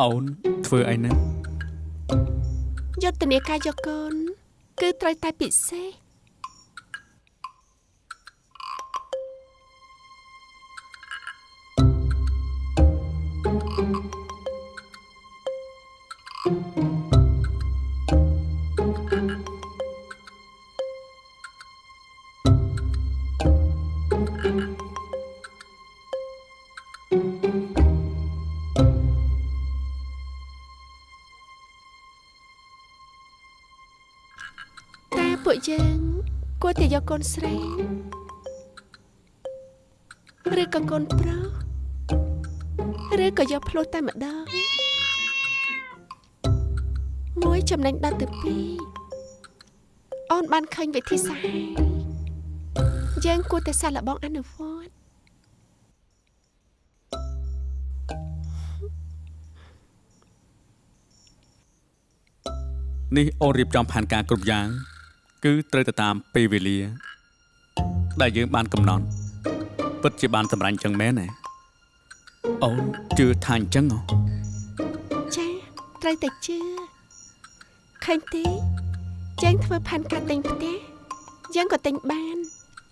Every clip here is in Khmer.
អូនធ្វើអីហ្នឹងយុទ្ធនាការយកកូនគឺត្រូវតែពិសេស នស្រីឬក៏កូនប្រុសឬក៏យកភ្លោះតែម្ដងមួយចំណេញដល់ទៅពីរអូនបានឃើញវិធីសាស្ត្រហើយយើងគួរតែសាកល្បងអនុវត្តនេះអូនរៀបចំផែនការគ្រប់យ៉ាង គឺត្រូវទៅតាមពេលវេលា ដែលយើងបានកំណត់ពិតជាបានសម្រេចចឹងមែនទេអូនជឿថាអញ្ចឹងហ៎ចាត្រូវតែជឿឃើញទេយើងធ្វើផែនការទិញផ្ទះយើងក៏ទិញបាន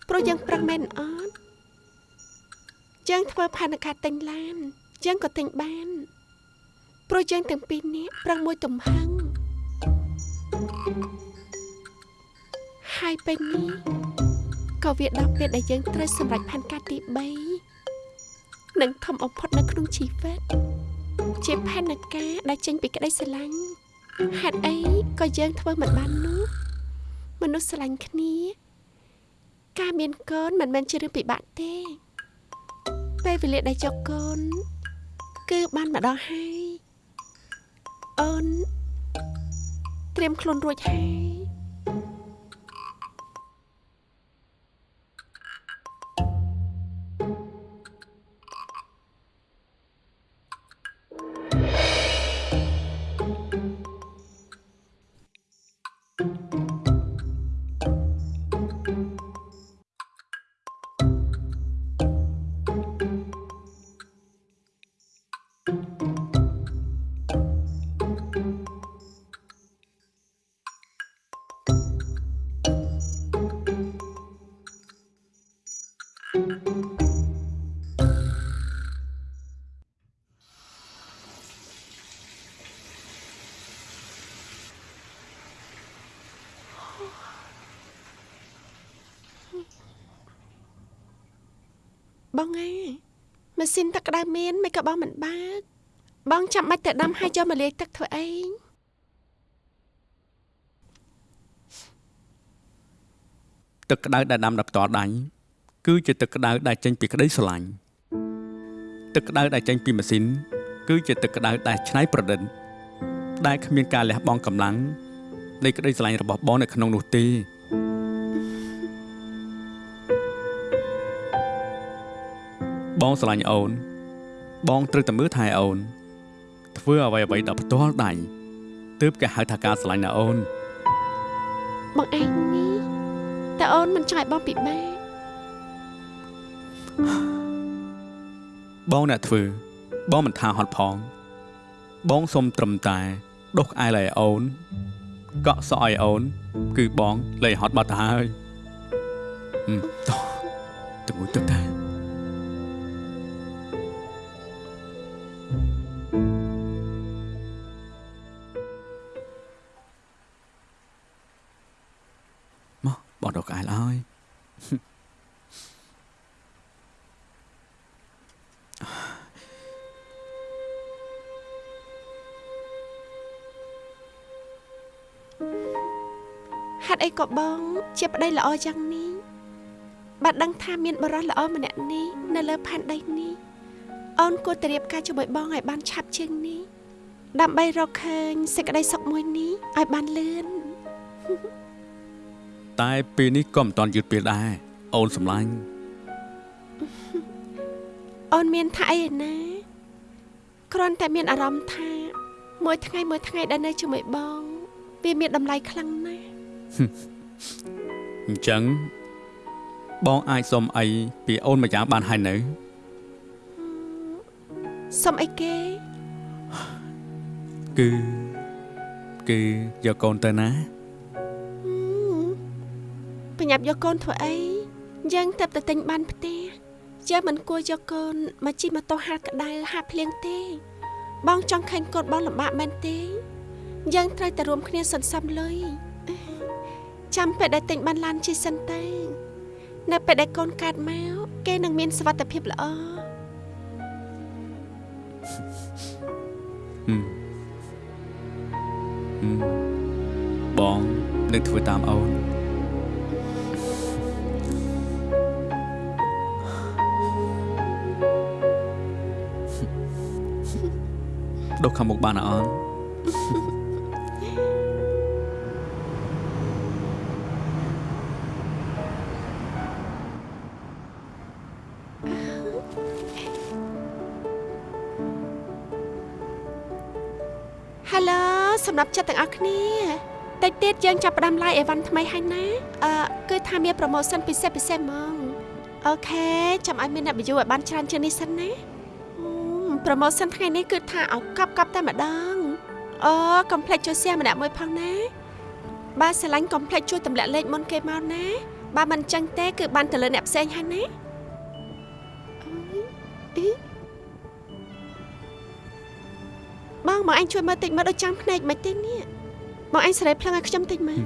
ព្រោះយើងប្រឹងមែនអត់យើងធ្វើផែនការទិញឡានយើងក៏ទិញបានព្រោះយើងទាំងពីរនាក់ប្រឹងមួយទំហឹងហើយពេលនេះ ក៏វាដល់ពេលដែលយើងត្រូវសម្រេចផែនការទី3និងធំបំផុតនៅក្នុងជីវិតជាផែនការដែលចេញពីក្តីស្រឡាញ់ហេតុអីក៏យើងធ្វើមិនបាននោះមនុស្សស្រឡាញ់គ្នា ការមានកូនមិនមែនជារឿងពិបាកទេពេលវេលាដែលចុកកូន គឺបានម្ដងហើយអូនត្រៀមខ្លួនរួចហើយ ម៉ាស៊ីនទឹកក្តៅមានមិនក៏បងមិនបើកបងចាំបាច់តែដាំហើយយកមកលាយទឹកធ្វើអីទឹកក្តៅដែលដាំដោយផ្ទាល់ដៃគឺជាទឹកក្តៅដែលចេញពីក្តីស្រឡាញ់ទឹកក្តៅដែលចេញពីម៉ាស៊ីនគឺជាទឹកក្តៅដែលច្នៃប្រឌិតដែលគ្មានការលះបង់កម្លាំងនៃក្តីស្រឡាញ់របស់បងនៅក្នុងនោះទេ បងស្រឡាញ់អូន បងត្រូវតែមើលថែអូន ធ្វើអ្វីអ្វីដោយផ្ទាល់ដៃទើបគេហៅថាការស្រឡាញ់ណាអូនបងឯងនេះតែអូនមិនចង់ឲ្យបងពិបាកបងអ្នកធ្វើ បងមិនថាហត់ផង បងសុំត្រឹមតែដុសក្អែលឲ្យអូនកក់សក់ឲ្យអូន គឺបងលែងហត់បាត់ទៅហើយហឹមតោះទៅមួយទឹកដែ ដុសក្អែលឲ្យហេតុអីក៏បង ជាប្តីល្អយ៉ាងនេះបាត់ដឹងថាមានបរិសល្អម្នាក់នេះនៅលើផែនដីនេះអូនគួរតែរៀបការជាមួយបងឲ្យបានឆាប់ជាងនេះដើម្បីរកឃើញសេចក្តីសុខមួយនេះឲ្យបានលឿន តែពេលនេះក៏មិនតាន់យឺតពេលដែរអូនសម្លាញ់អូនមានថាអីឯណាគ្រាន់តែមានអារម្មណ៍ថាមួយថ្ងៃមួយថ្ងៃដែលនៅជាមួយបងវាមានតម្លៃខ្លាំងណាស់អញ្ចឹងបងអាចសុំអីពីអូនម្យ៉ាងបានហើយនៅសុំអីគេគឺគឺយកកូនទៅណា ប្រញាប់យកកូនធ្វើអីយើងទៅតែទិញបានផ្ទះយើងមិនគួរយកកូនមកជិះម៉ូតូហាត់ក្តៅហាត់ភ្លៀងទេ បងចង់ឃើញកូនបងលំបាកមែនទេ យើងត្រូវតែរួមគ្នាសន្សំលុយចាំពេលដែលទិញបានឡានជិះសិនទៅនៅពេលដែលកូនកើតមកគេនឹងមានសុវត្ថិភាពល្អហឹមហឹមបងនឹងធ្វើតាមអូន ដុសខាងមុខបានអត់អូនហេឡូសម្រាប់ចិត្តទាំងអស់គ្នាតិចទៀតយើងចាប់ផ្ដើម live អីវ៉ាន់ថ្មីហើយណាអឺគឺថាមាន promotion ពិសេសពិសេសហ្មងអូខេចាំឲ្យមានអ្នក view ឲ្យបានច្រើនជាងនេះសិនណា អឺ promotion ថ្ងៃនេះគឺថាឲ្យកប់កប់តែម្ដងអូ complex ជួយ share ម្នាក់មួយផងណាបើស្រឡាញ់ complex ជួយទម្លាក់លេខមុនគេមកណាបើមិនចឹងទេគឺបានទៅលើអ្នកផ្សេងហើយណាអឺអឺបងមកអញជួយមើលតិចមើលដូចចាំភ្នែកមិនទេនេះមកអញសេរីភ្លឹងឲ្យខ្ញុំតិចមើល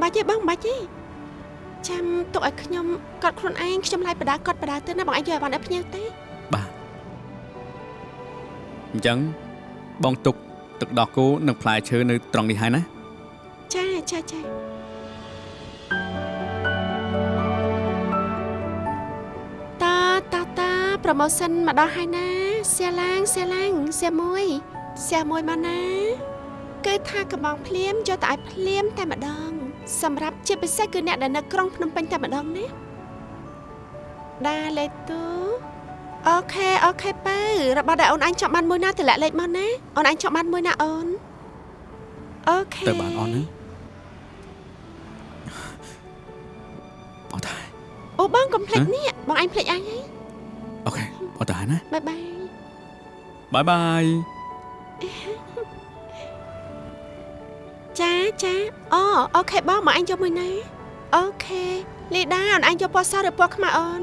បាច់ទេបងបាច់ទេចាំទុកឲ្យខ្ញុំកត់ខ្លួនឯងខ្ញុំឡាយបដាកត់បដាទៅណាបងអញយកឲ្យបានឲ្យភ្នៀវទេបាទអញ្ចឹងបងទុកទឹកដោះគោនិងផ្លែឈើនៅត្រង់នេះហើយណាចាចាចាតាតាតា promotion មកដល់ហើយណាសៀឡាងសៀឡាងសៀមួយសៀមួយមកណា គឺថាកំងភ្លាមយកតែឲ្យភ្លាមតែម្ដង សម្រាប់ជាពិសេសគឺអ្នកដែលនៅក្រុងភ្នំពេញតែម្ដងណាដាលេទូអូខេអូខេប៉ៅរបស់ដែលអូនអញចង់បានមួយណាតម្លាក់លេខមកណាអូនអញចង់បានមួយណាអូនអូខេទៅបានអត់ណាអត់ដែរអូបងកុំភ្លេចហ៎នេះបងអញភ្លេចអញហើយokay អត់ដែរណា bye bye bye bye ចាចាអូ okay បងមកអញយកមួយណា okay លីដាអូនអញយកពណ៌សឬពណ៌ខ្មៅអូន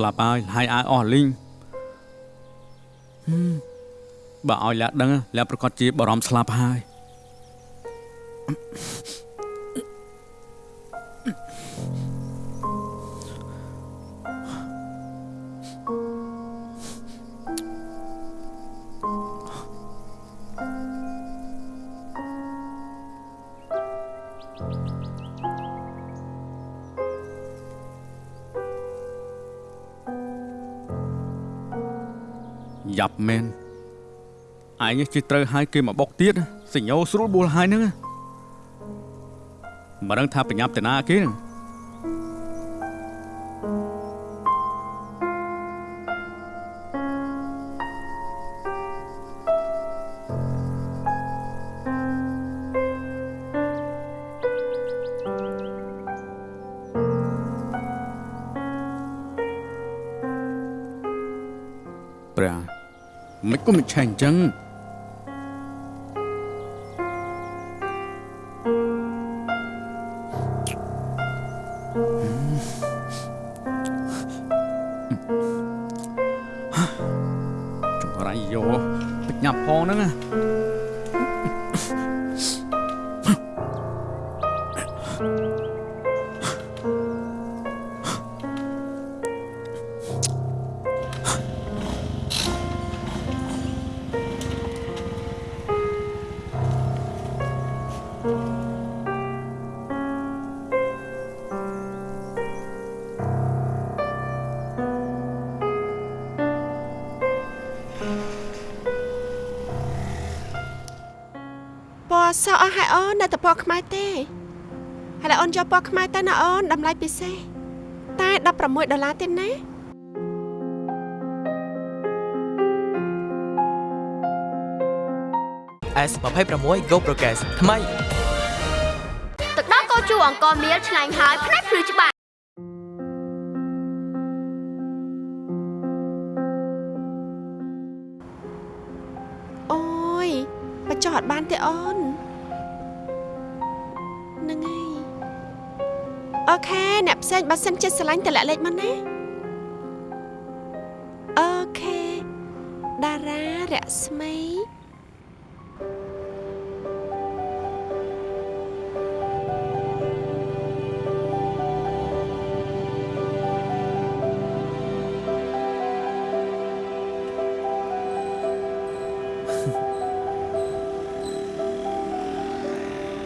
ស្លាប់ហើយហើយអាយអស់លីងហឹមបើឲ្យលាក់ដឹងលាក់ប្រកាសជាបារម្ភស្លាប់ហើយ យ៉ាប់មែនឯងជិះត្រូវឲ្យគេមកបុកទៀតសញ្ញោស្រួលបួលហើយហ្នឹងមិនដឹងថាបញ្ញាប់តាណាគេហ្នឹង ក៏មិនឆេះអញ្ចឹង ពណ៌សអស់ហើយអូននៅតែពណ៌ខ្មៅទេហើយអូនយកពណ៌ខ្មៅទៅណាអូនតម្លៃពិសេសតែ16ដុល្លារទេណា S26 Go Progress ថ្មី ទឹកដោះកោជូអង្គមៀលឆ្ងាញ់ហើយផ្នែកភ្លឺច្បាស់អូយបញ្ចុះអត់បានទេអូនហ្នឹងហើយអូខេអ្នកផ្សេងបើសិនចិត្តស្រឡាញ់តម្លាក់លេខមកណាអូខេតារារស្មី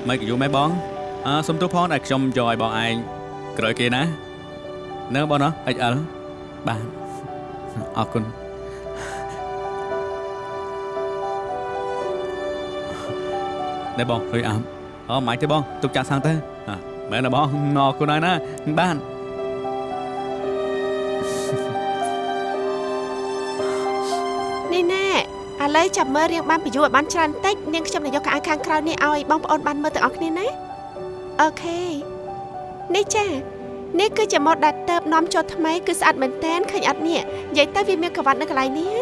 មិនក៏យូរម៉េចបងអើសុំទោសផងដែលខ្ញុំយកឲ្យបងឯងក្រោយគេណានៅបងណោះ XL បាទអរគុណណែបងឃើញអាមអូមិនទេបងទុកចាក់សាំងទៅអ่ะមែនទេបងអរគុណហើយណាបាននេះ ឡូវចាំមើលរៀងបានបញ្យួរឲ្យបានច្រើនតិចនាងខ្ញុំនឹងយកកៅអៅខាងក្រោយនេះឲ្យបងប្អូនបានមើលទាំងអស់គ្នាណាអូខេនេះចានេះគឺជាម៉ូតដែលទៅបនាំចូលថ្មីគឺស្អាតមែនតែនឃើញអត់នេះនិយាយទៅវាមានក្រវ៉ាត់នៅកន្លែងនេះ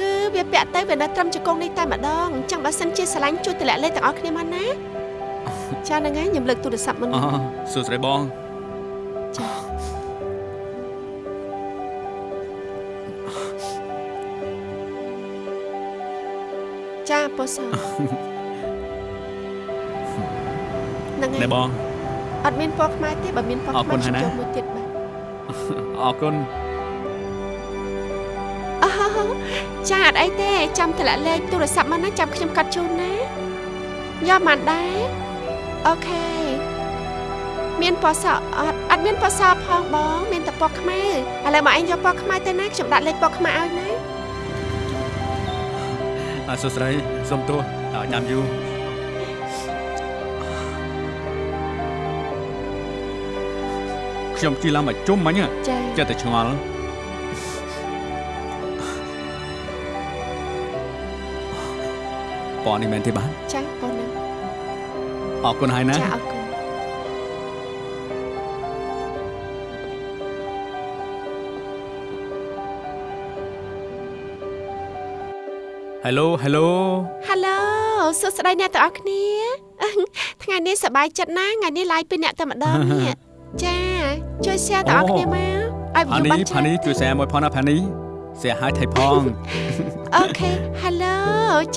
គឺវាពាក់ទៅវានៅត្រឹមជង្គង់នេះតែម្ដងអញ្ចឹងបើសិនជាស្រឡាញ់ជួយតម្លាក់លេខទាំងអស់គ្នាមកណាចាហ្នឹងហើយខ្ញុំលើកទូរស័ព្ទមុនអូសួស្ដីបងចា ចាពូសហ្នឹងហើណែយបងអត់មានពណ៌ខ្មែរទេបើមានពណ៌អរខ្មៅគុណខ្ញុំហើយណាចូលមួយទៀតបាទអរគុណអូចាអត់អីទេចាំតម្លាក់លេខទូរស័ព្ទមកណាចាំខ្ញុំកាត់ជូនណាយកមកដែរអូខេមានពណ៌សអត់អត់មានពណ៌សផងបង មានតែពណ៌ខ្មៅឥឡូវមកឯងយកពណ៌ខ្មៅទៅណាខ្ញុំដាក់លេខពណ៌ខ្មៅឲ្យណា អរសួស្ដីសុំទោសឲ្យញ៉ាំយូរខ្ញុំជិះឡើងមកជុំមិញចាចិត្តតែឆ្ងល់ពណ៌នេះមែនទេបាទចាបងណាអរគុណហើយណាចាអរគុណ Hello Hello ហាឡូសួស្តីអ្នកទាំងអស់គ្នា ថ្ងៃនេះសប្បាយចិត្តណាស់ថ្ងៃនេះឡាយពីអ្នកតែម្ដងនេះចាជួយ share ទាំងអស់គ្នាមកឲ្យផា view នីបានផាច្រើននីជួយ share មួយផងណាផានី share ឲ្យថៃផងអូខេ Hello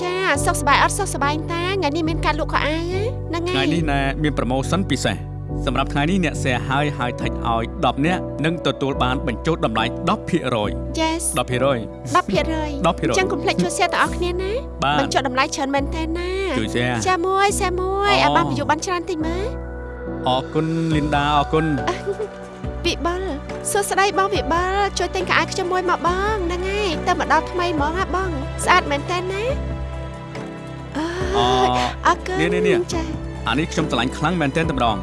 ចាសុខសប្បាយអត់សុខសប្បាយតាថ្ងៃនេះមានការលក់ខោអាវណាហ្នឹងថ្ងៃហើយនេះណែមាន promotion ពិសេស សម្រាប់ថ្ងៃនេះអ្នក share ឲ្យឲ្យថៃឲ្យ10នាក់នឹងទទួលបានបញ្ចូលតម្លៃ10% Yes 10% 10% 10%អញ្ចឹងកុំភ្លេចជួយ share ទាំងអស់គ្នាណាបាទបញ្ចុះតម្លៃច្រើនមែនតើណាជួយ share ចាមួយ share មួយអូឲ្យបាន view បានច្រើនតិចមើលអរគុណលីនដាអរគុណវិបុលសួស្តីបងវិបុលជួយទិញកៅអៅខ្ញុំមួយមកបងហ្នឹងហើយទៅមកដល់ថ្មីហ្មងហ่าបង ស្អាតមែនតើណាអអើយអរគុណនេះនេះនេះចាអានេះខ្ញុំឆ្លាញ់ខ្លាំងមែនទែនតែម្ដង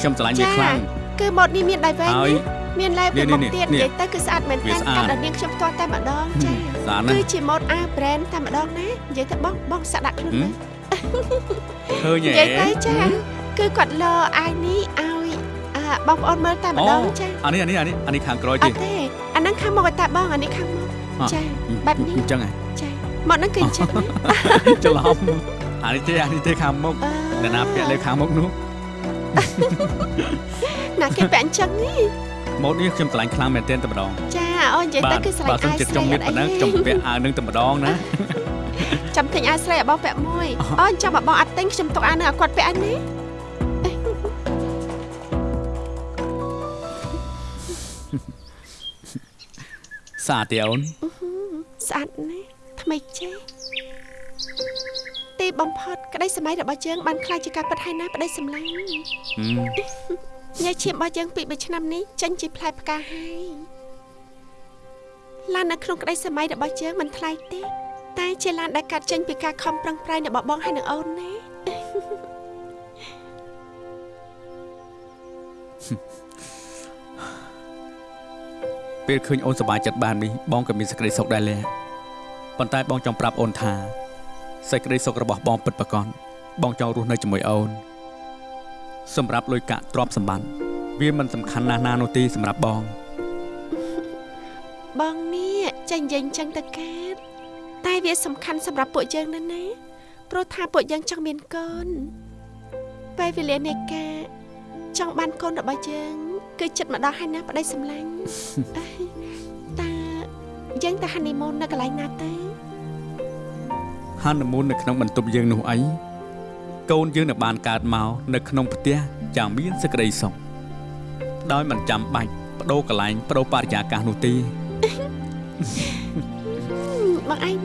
ខ្ញុំឆ្លាញ់វាខ្លាំងគឺម៉ូតនេះមានដៃវែងហើយណាមានឡែនេះពីមុខនេះទៀតនេះនិយាយទៅគឺស្អាតមែនវាតើស្អាតកាត់ដល់នាងខ្ញុំផ្ទាល់តែម្ដងចាស្អាតណាគឺស់ជាម៉ូតអាវ brand តែម្ដងណានិយាយទៅបងបងសាក់ដាក់ខ្លួនហឹមមើលឃើញនិហ៎យាយទៅចាគឺគាត់លអាយនេះឲ្យអាបងប្អូនមើលតែម្ដងចាអានេះអានេះអានេះអានេះខាងក្រោយអទេត់ទេអាហ្នឹងខាងមុខឲ្យតែបងអានេះខាងមុខអ่ะចាបែបនេះអញ្ចឹងហ៎ចាមកហ្នឹងគឺអញ្ចឹងណាច្រឡំអានេះទេអានេះទេខាងមុខអឺអ្នកណាពាក់លើខាងមុខនោះ ណាគេពាក់អញ្ចឹងហីម៉ូតនេះខ្ញុំឆ្លាញ់ខ្លាំងមែនទែនតែម្ដងចាអូនិយាយទៅគឺស្រឡាញ់បើសិនអាយជាស្ចរីង់មានអប៉ុណ្ណឹងត់អីខ្ញុំពាក់អាវនឹងតែម្ដងណាចាំទិញអាយស្រីឲ្យបងពាក់មួយអូអញ្ចឹងបើបងអត់ទិញខ្ញុំទុកអាយនឹងឲ្យគាត់ពាក់អញណាសាទេអូនស្អាតណាស់ថ្មីចេះទីទី បំផុតក្តីសម័យរបស់យើងបានខ្លាចជាការពិតហើយណាប្តីសម្លាញ់ហឹមញ៉ាឈាមរបស់យើងពី3ឆ្នាំនេះចេញជាផ្លែផ្កាហើយឡាននៅក្នុងក្តីសម័យរបស់យើងមិនថ្លៃទេតែជាឡានដែលកាត់ចេញពីការខំប្រឹងប្រែងរបស់បងហើយនឹងអូនណាពេលឃើញអូនសប្បាយចិត្តបាននេះបងក៏មានសេចក្តីសុខដែរលះប៉ុន្តែបងចង់ប្រាប់អូនថា សេចក្តីសុខរបស់បងពិតប្រាកដបងចង់រស់នៅជាមួយអូនសម្រាប់លុយកាក់ទ្រព្យសម្បត្តិវាមិនសំខាន់ណាស់ណានោះទេសម្រាប់បង បងនេះចាញ់យើងចឹងទៅកើតតែវាសំខាន់សម្រាប់ពួកយើងណាស់ណាព្រោះថាពួកយើងចង់មានកូនពេលវេលានៃការចង់បានកូនរបស់យើង គឺចិត្តមកដល់ហើយណាប្តីសម្លាញ់អើយតើយើងទៅហានីមូននៅកន្លែងណាទៅ ហានមូននៅក្នុងបន្ទប់យើងនោះអីកូនយើងនឹងបានកើតមកនៅក្នុងផ្ទះយ៉ាងមានសេចក្តីសុខដោយមិនចាំបាច់បដូរកន្លែងបដូរបរិយាកាសនោះទេបងឯង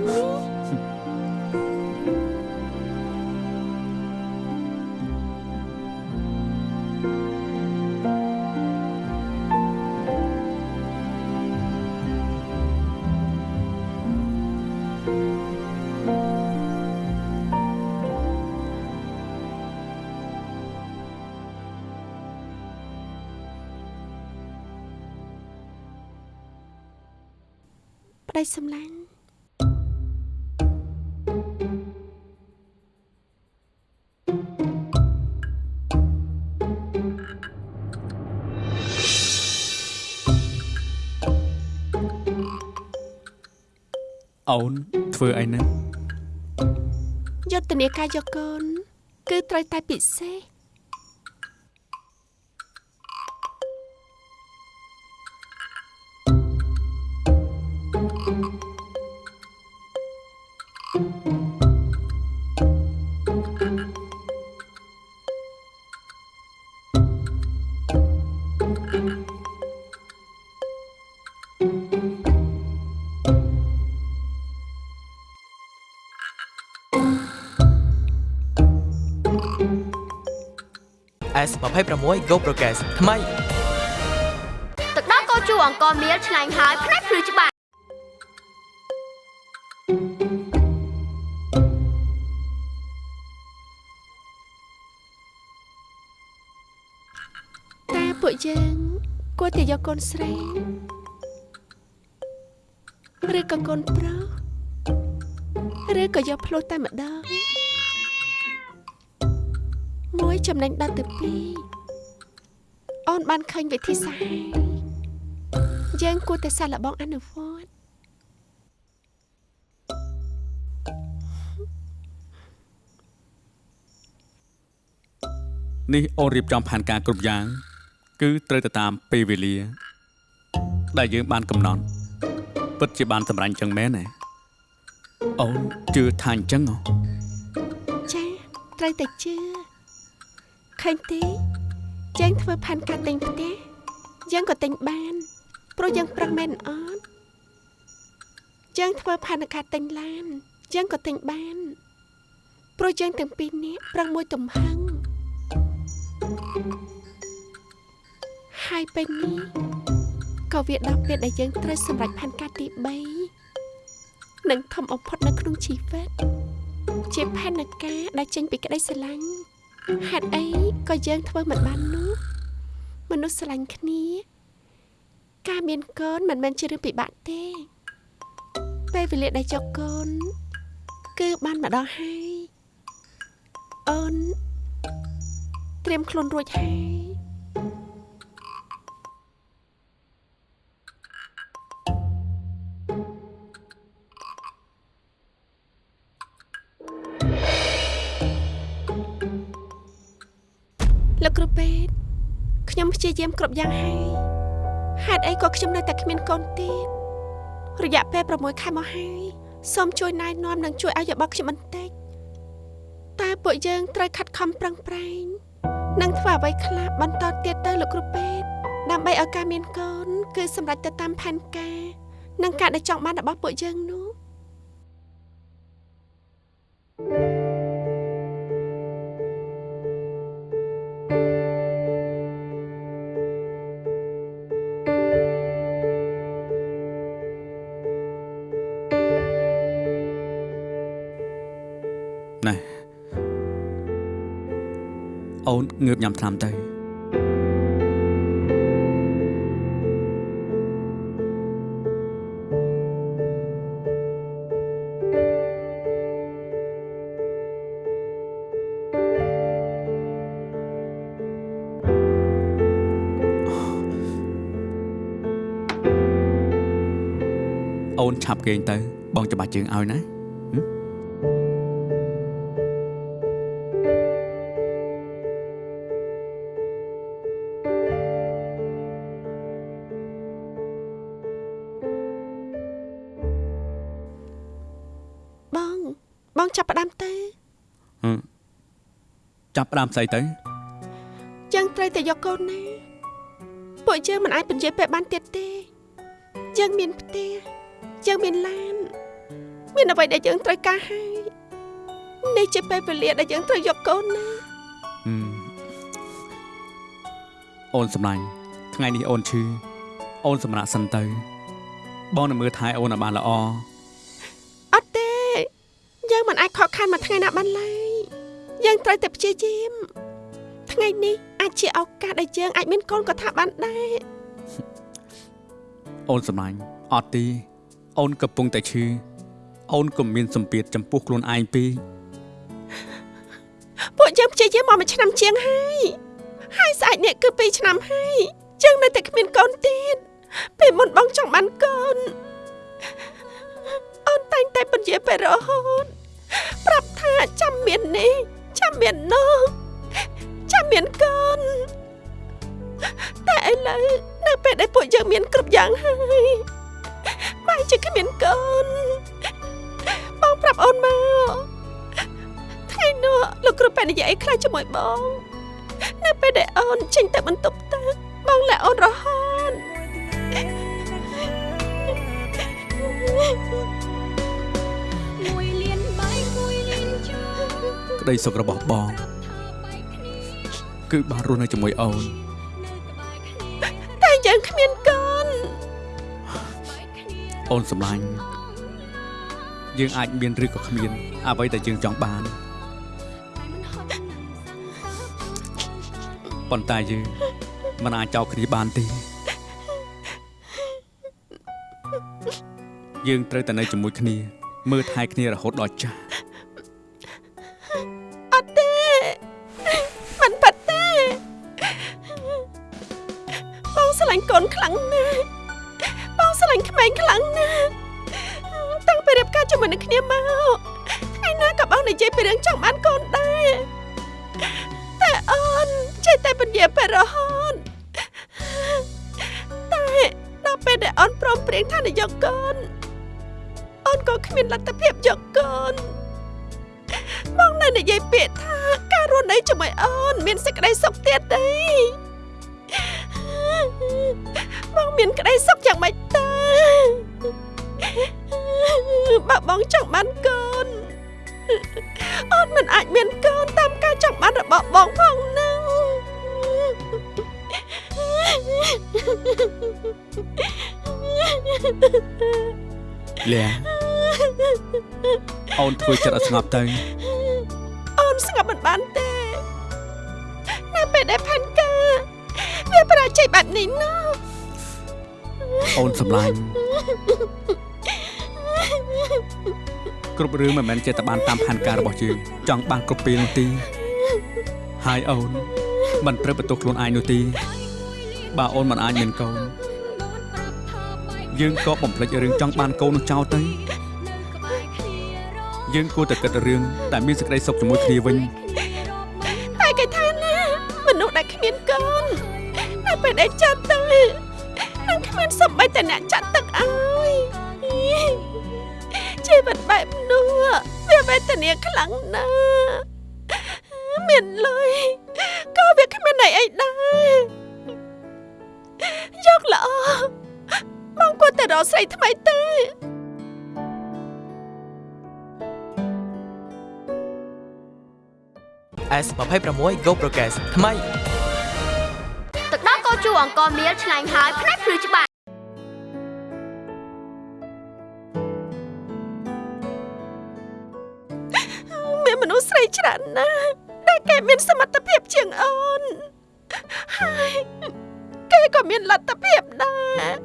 នេះប្តីសម្លាញ់អូនធ្វើអីហ្នឹងយុទ្ធនាការយកកូន គឺត្រូវតែពិសេស S26 Go Progress ថ្មីទឹកដោះកោជូអង្គមៀលឆ្ងាញ់ហើយផ្នែកភ្លឺច្បាស់តើពួកយើងគួរតែយកកូនស្រីឬក៏កូនប្រុសឬក៏យកភ្លោះតែម្ដង មួយចំណេញដល់ទៅពីរអូនបានឃើញវិធីសាស្ត្រហើយយើងគួរតែសាកល្បងអនុវត្តនេះអូនរៀបចំផែនការគ្រប់យ៉ាង គឺត្រូវទៅតាមពេលវេលា ដែលយើងបានកំណត់ពិតជាបានសម្រេចចឹងមែនទេអូនជឿថាអញ្ចឹងហ៎ចាត្រូវតែជឿ ឃើញទេយើងធ្វើផែនការទិញផ្ទះយើងក៏ទិញបានព្រោះយើងប្រឹងមែនអត់យើងធ្វើផែនការទិញឡានយើងក៏ទិញបានព្រោះយើងទាំងពីរនាក់ប្រឹងមួយទំហឹងហើយពេលនេះក៏វាដល់ពេលដែលយើងត្រូវសម្រេចផែនការទី3និងធំបំផុតនៅក្នុងជីវិតជាផែនការដែលចេញពីក្តីស្រឡាញ់ ហេតុអីក៏យើងធ្វើមិនបាននោះមនុស្សស្រឡាញ់គ្នា ការមានកូនមិនមែនជារឿងពិបាកទេពេលវេលាដែលចុកកូន គឺបានមកដល់ហើយអូនត្រៀមខ្លួនរួចហើយ លោកគ្រូពេទ្យខ្ញុំព្យាយាមគ្រប់យ៉ាងហើយហេតុអីក៏ខ្ញុំនៅតែគ្មានកូនទៀតរយៈពេល6ខែមកហើយសូមជួយណែនាំនិងជួយឲ្យយោបល់ខ្ញុំបន្តិចតើពួកយើងត្រូវខិតខំប្រឹងប្រែងនិងធ្វើអ្វីខ្លះបន្តទៀតទៅលោកគ្រូពេទ្យដើម្បីឲ្យការមានកូនគឺសម្រេចទៅតាមផែនការនិងការដែលចង់បានរបស់ពួកយើងនោះ អូនងើបញ៉ាំថ្នាំទៅអូនឆាប់គេងទៅបងច្បាស់ជើងឲ្យណា ចាប់ផ្ដើមស្អីទៅយើងត្រូវតែយកកូនណាពួកយើងមិនអាចពន្យាពេលបានទៀតទេយើងមានផ្ទះយើងមានឡាន មានអ្វីដែលយើងត្រូវការហើយនេះជាពេលវេលាដែលយើងត្រូវយកកូនណាហឹមអូនសម្លាញ់ថ្ងៃនេះអូនឈឺអូនសម្រាប់សិនទៅ បងនឹងមើលថែអូនឲ្យបានល្អអត់ទេយើងមិនអាចខកខានមួយថ្ងៃណាបានឡើយ យើងត្រូវតែព្យាយាមថ្ងៃនេះអាចជាឱកាសដែលយើងអាចមានកូនក៏ថាបានដែរអូនសម្លាញ់អត់ទេអូនកំពុងតែឈឺអូនកុំមានសម្ពាធចំពោះខ្លួនឯងពេកពួកយើងព្យាយាមមកមួយឆ្នាំជាងហើយហើយស្អែកនេះគឺ2ឆ្នាំហើយយើងនៅតែគ្មានកូនទៀតពេលមុនបងចង់បានកូនអូនតែងតែពន្យាពេលរហូតប្រាប់ថាចាំមាននេះ ចាំមាននោះចាំមានកូនតែឥឡូវនៅពេលដែលពួកយើងមានគ្រប់យ៉ាងហើយបែរជាគ្មានកូនបងប្រាប់អូនមកថ្ងៃនោះលោកគ្រូប៉ែនិយាយអីខ្លះជាមួយបង នៅពេលដែលអូនចេញទៅបន្ទប់ទឹកបងលាក់អូនរហូតមួ ក្តីសុខរបស់បង គឺបានរស់នៅជាមួយអូនតែយើងគ្មានកូនអូនសម្លាញ់យើងអាចមានឬក៏គ្មាន អ្វីដែលយើងចង់បានប៉ុន្តែយើងមិនអាចចោលគ្នាបានទេយើងត្រូវតែនៅជាមួយគ្នាមើលថែគ្នារហូតដល់ចាស់ តតែដល់ពេលដែលអូនព្រមព្រៀងថានឹងយកកូនអូនក៏គ្មានលទ្ធភាពយកកូនបងនៅនិយាយពាក្យថាការរស់នៅជាមួយអូនមានសេចក្តីសុខទៀតទេបងមានក្តីសុខយ៉ាងម៉េចតើបើបងចង់បានកូនអូនមិនអាចមានកូនតាមការចង់បានរបស់បងផងនឹង លះអូនធ្វើចិត្តឲ្យស្ងប់ទៅអូនស្ងប់មិនបានទេនៅពេលដែលផាន់ការវាប្រជ័យបែបនេះណោះអូនសម្លាញ់គ្រប់រឿងមិនមែនចេះតែបានតាមផែនការរបស់យើងចង់បានគ្រប់ពេលនោះទេហើយអូនមិនត្រូវបន្ទោសខ្លួនឯងនោះទេ បើអូនមិនអាចមានកូនយើងក៏បំភ្លេចរឿងចង់បានកូននោះចោលទៅយើងគួរតែគិតរឿងតែមានសេចក្តីសុខជាមួយគ្នាវិញតែគេថាណាមនុស្សដែលគ្មានកូននៅពេលដែលចាត់ទៅនឹងគ្មានសម្បីតែអ្នកចាត់ទឹកឲ្យជីវិតបែបនោះវាវេទនាខ្លាំងណាស់មានលុយក៏វាគ្មានន័យអីដែរ យកល្អបងគួរតែរកស្រីថ្មីទេ S26 Go Progress ថ្មីទឹកដោះកោជូអង្គមៀលឆ្ងាញ់ហើយផ្នែកភ្លឺច្បាស់មានមនុស្សមនុស្សស្រីច្រើនណាស់តែគេមានសមត្ថភាពជាងអូនហើយ គេក៏មានលទ្ធភាពដែរ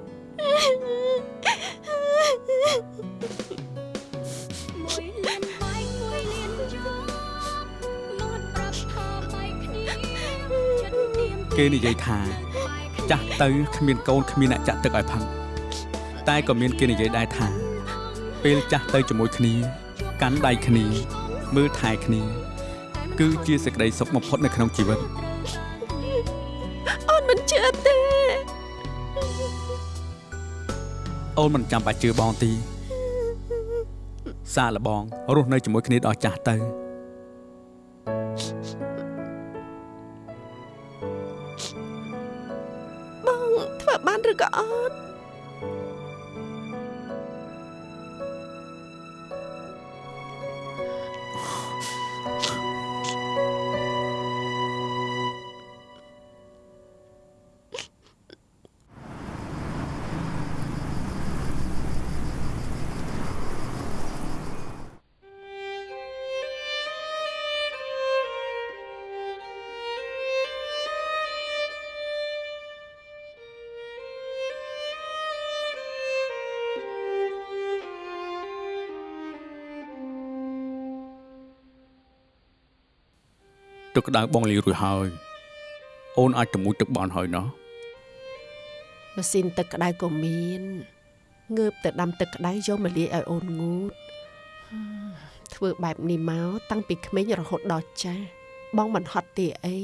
មួយលានបែកមួយលានយកមាត់ប្រាប់ថាបែកគ្នាចិត្តទៀមគេនិយាយថាបែកគ្នាចាស់ទៅគ្មានកូនគ្មានអ្នកចាក់ទឹកឲ្យផឹកតែក៏មានគេនិយាយដែរថា ពេលចាស់ទៅជាមួយគ្នា កាន់ដៃគ្នា មើលថែគ្នា គឺជាសេចក្តីសុខបំផុតនៅក្នុងជីវិត អូនមិនចាំបាច់ជឿបងទី សាកល្បងរស់នៅជាមួយគ្នាដល់ចាស់ទៅ ទឹកក្តៅបងលាងរួចហើយ អូនអាចទៅមួយទឹកបានហើយណោះម៉ាស៊ីនទឹកក្តៅក៏មានងើបទៅដាំទឹកក្តៅយកមកលាយឲ្យអូនងូតហឹមធ្វើបែបនេះមកតាំងពីក្មេងរហូតដល់ចាស់បងមិនហត់ទេអី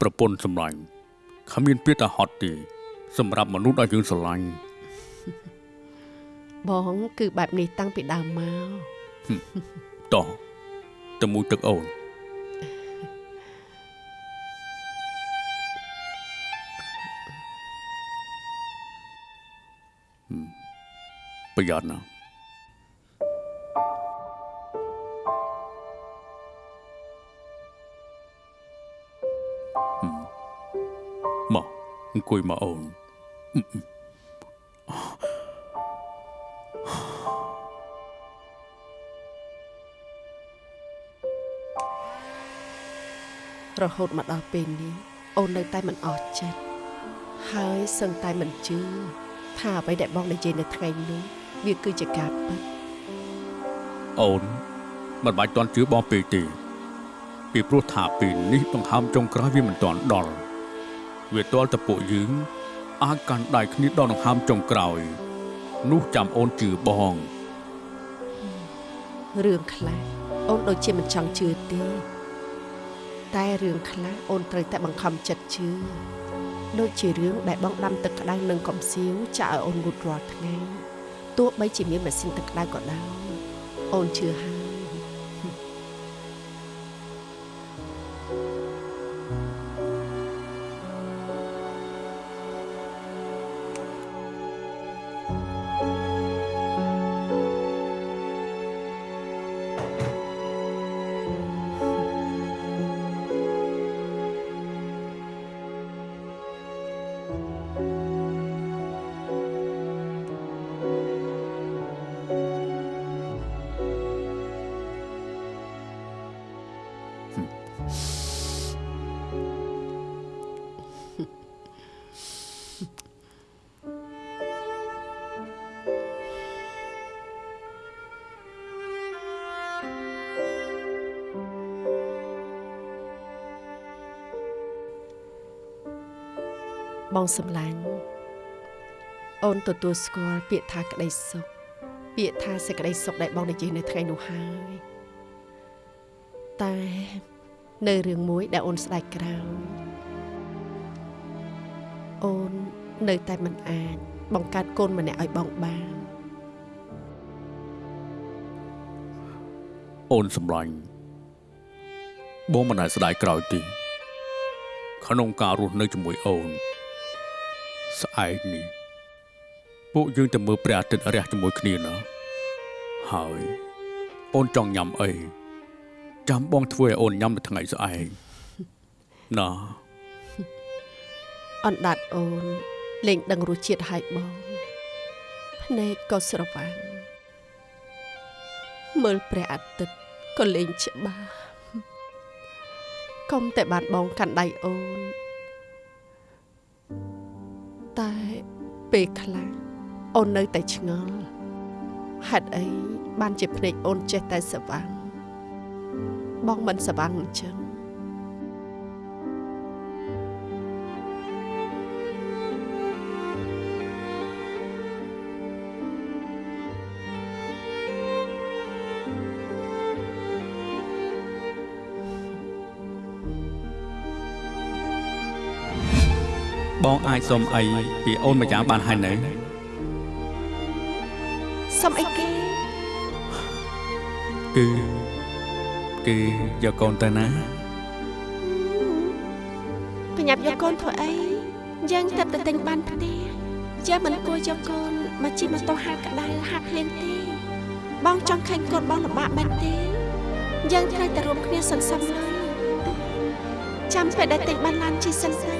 ប្រពន្ធសម្លាញ់គ្មានពាក្យថាហត់ទេ សម្រាប់មនុស្សដែលយើងស្រឡាញ់បងគឺបែបនេះតាំងពីដើមមកតោះ ទៅមួយទឹកអូនហឹមប្រ រហូតមកដល់ពេលនេះអូននៅតែមិនអស់ចិត្តហើយសឹងតែមិនជឿថាអ្វីដែលបងនិយាយនៅថ្ងៃនោះវាគឺជាការពិតអូនមិនបាច់តន់ជឿបងពេកទេពីព្រោះថាពេលនេះដង្ហើមចុងក្រោយវាមិនទាន់ដល់វាទាល់តែពួកយើងអាចកាន់ដៃគ្នាដល់ដង្ហើមចុងក្រោយ នោះចាំអូនជឿបងរឿងខ្លះអូនដូចជាមិនចង់ជឿទេ តែរឿងខ្លះអូនត្រូវតែបង្ខំចិត្តជឿដូចជារឿងដែលបងដាំទឹកក្តៅនឹងកំសៀវចាក់ឲ្យអូនងូតរាល់ថ្ងៃទោះបីជាមានម៉ាស៊ីនទឹកក្តៅក៏ដោយអូនជឿហើយ បងសំឡាញ់អូនទទួលស្គាល់ពាក្យថាក្តីសុខពាក្យថាសេចក្តីសុខដែលបងនិយាយនៅថ្ងៃនោះហើយតែនៅរឿងមួយដែលអូនស្ដាយក្រោយអូននៅតែមិនអាចបង្កើតកូនម្នាក់ឲ្យបងបានអូនសម្លាញ់បងមិនអាចស្ដាយក្រោយទេក្នុងការរស់នៅជាមួយអូន ស្អែកនេះពួកយើងទៅមើលព្រះអាទិត្យរះជាមួយគ្នាណាហើយអូនចង់ញ៉ាំអីចាំបងធ្វើឲ្យអូនញ៉ាំនៅថ្ងៃស្អែកណាអណ្ដាតអូនលេងដឹងរសជាតិហើយបងភ្នែកក៏ស្រវាំងមើលព្រះអាទិត្យក៏លេងច្បាស់កុំតែបានបងកាន់ដៃអូន តែពេលខ្លះអូននៅតែឆ្ងល់ហេតុអីបានជាភ្នែកអូនចេះតែស្វាងបងមិនស្វាងអញ្ចឹង បងអាចសុំអីពីអូនម្យ៉ាងបានហើយនៅសុំអីគេគឺគឺយកកូនទៅណាបញ្ញាប់យកកូនធ្វើអីយើងទៅតែទិញបានផ្ទះយើងមិនគួរយកកូនមកជិះម៉ូតូហាត់ក្តៅហាត់ភ្លាមទេបងចង់ឃើញកូនបងលំបាកបែបទេយើងត្រូវតែរួមគ្នាសន្សំលុយចាំពេលដែលទិញបានឡានជិះសិនទៅនៅ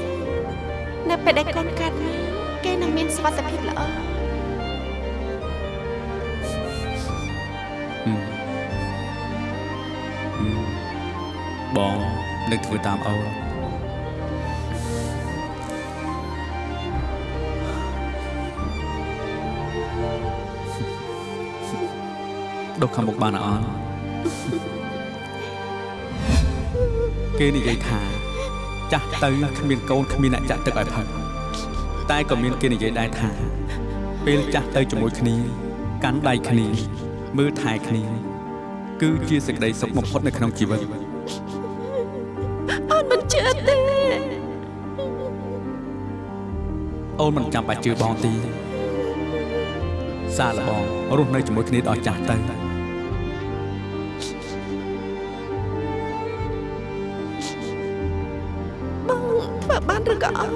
ពេលដែលកូនកើតមកគេនឹងមានសុខភាពល្អហឹមហឹមបងនឹងធ្វើតាមអូនដុសខាងមុខបានអត់គេនិយាយថា ចាស់ទៅគ្មានកូនគ្មានអ្នកចាក់ទឹកឲ្យផឹកតែក៏មានគេនិយាយដែរថាពេលចាស់ទៅជាមួយគ្នាកាន់ដៃគ្នាមើលថែគ្នា គឺជាសេចក្តីសុខបំផុតនៅក្នុងជីវិតអូនមិនជឿទេអូនមិនចាំបាច់ជឿបងទី សាឡបងរស់នៅជាមួយគ្នាដល់ចាស់ទៅ បានឬក៏អត់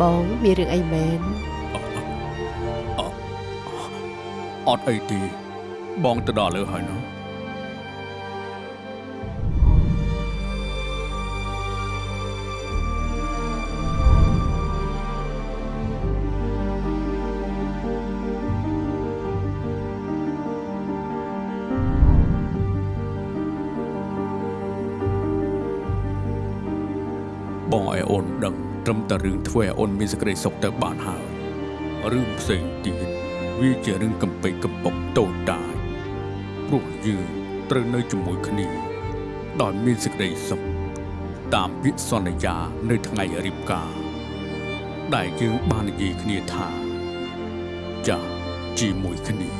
បងមានរឿងអីមែនអត់អីទេបងទៅដល់លើហើយនោះ ត្រឹមតែរឿងធ្វើឲ្យអូនមានសេចក្តីសុខទៅបានហើយរឿងផ្សេងទៀតវាជារឿងកំពេចកំពុកតូចតាចព្រោះយើងត្រូវនៅជាមួយគ្នាដោយមានសេចក្តីសុខតាមពាក្យសន្យានៅថ្ងៃរៀបការដែលយើងបាននិយាយគ្នាថាចាស់ជាមួយគ្នា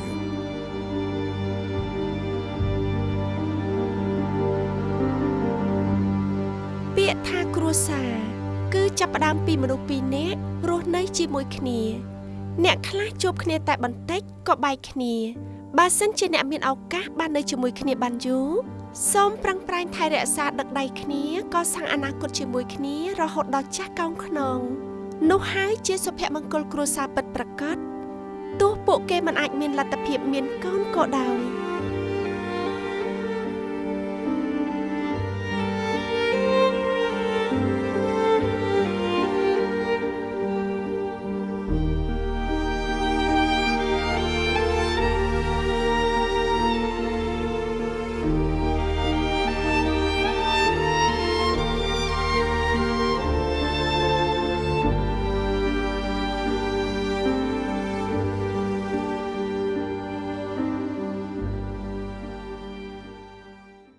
ពាក្យថាគ្រួសារគឺ ចាប់ផ្ដើមពីមនុស្សពីរនាក់រស់នៅជាមួយគ្នា អ្នកខ្លះជួបគ្នាតែបន្តិចក៏បែកគ្នាបើសិនជាអ្នកមានឱកាសបាននៅជាមួយគ្នាបានយូរសូមប្រឹងប្រែងថែរក្សាដឹកដៃគ្នាក៏សាងអនាគតជាមួយគ្នារហូតដល់ចាស់កោងខ្នងនោះហើយជាសុភមង្គលគ្រួសារពិតប្រាកដទោះពួកគេមិនអាចមានលទ្ធភាពមានកូនក៏ដោយ